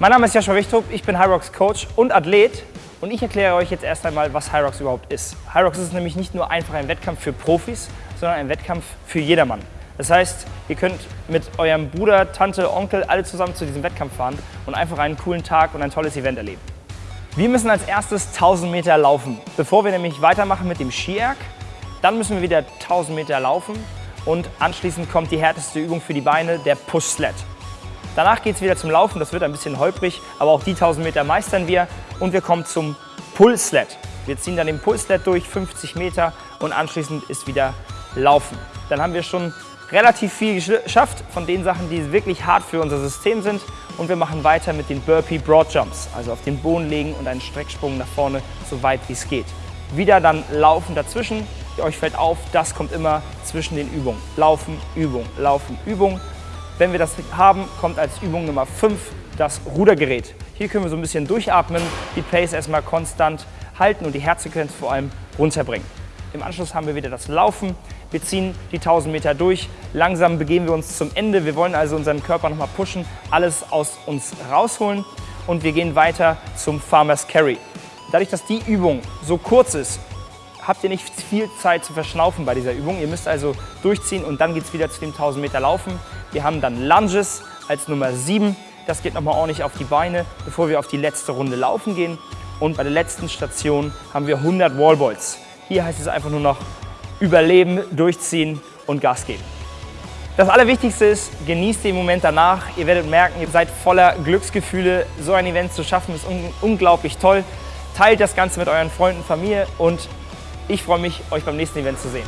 Mein Name ist Joshua Wichtrup, ich bin Hyrox Coach und Athlet und ich erkläre euch jetzt erst einmal, was Hyrox überhaupt ist. Hyrox ist nämlich nicht nur einfach ein Wettkampf für Profis, sondern ein Wettkampf für jedermann. Das heißt, ihr könnt mit eurem Bruder, Tante, Onkel alle zusammen zu diesem Wettkampf fahren und einfach einen coolen Tag und ein tolles Event erleben. Wir müssen als erstes 1000 Meter laufen. Bevor wir nämlich weitermachen mit dem Skierg, dann müssen wir wieder 1000 Meter laufen und anschließend kommt die härteste Übung für die Beine, der Push-Sled. Danach geht es wieder zum Laufen, das wird ein bisschen holprig, aber auch die 1000 Meter meistern wir und wir kommen zum Pull-Sled. Wir ziehen dann den Pull-Sled durch, 50 Meter und anschließend ist wieder Laufen. Dann haben wir schon relativ viel geschafft von den Sachen, die wirklich hart für unser System sind und wir machen weiter mit den Burpee Broad Jumps, also auf den Boden legen und einen Strecksprung nach vorne, so weit wie es geht. Wieder dann Laufen dazwischen. Euch fällt auf, das kommt immer zwischen den Übungen. Laufen, Übung, Laufen, Übung. Wenn wir das haben, kommt als Übung Nummer 5 das Rudergerät. Hier können wir so ein bisschen durchatmen, die Pace erstmal konstant halten und die Herzfrequenz vor allem runterbringen. Im Anschluss haben wir wieder das Laufen. Wir ziehen die 1000 Meter durch. Langsam begeben wir uns zum Ende. Wir wollen also unseren Körper nochmal pushen, alles aus uns rausholen und wir gehen weiter zum Farmer's Carry. Dadurch, dass die Übung so kurz ist, habt ihr nicht viel Zeit zu verschnaufen bei dieser Übung. Ihr müsst also durchziehen und dann geht es wieder zu dem 1000 Meter Laufen. Wir haben dann Lunges als Nummer 7. Das geht nochmal ordentlich auf die Beine, bevor wir auf die letzte Runde laufen gehen. Und bei der letzten Station haben wir 100 Wallballs. Hier heißt es einfach nur noch überleben, durchziehen und Gas geben. Das Allerwichtigste ist, genießt den Moment danach. Ihr werdet merken, ihr seid voller Glücksgefühle. So ein Event zu schaffen ist un unglaublich toll. Teilt das Ganze mit euren Freunden, Familie und ich freue mich, euch beim nächsten Event zu sehen.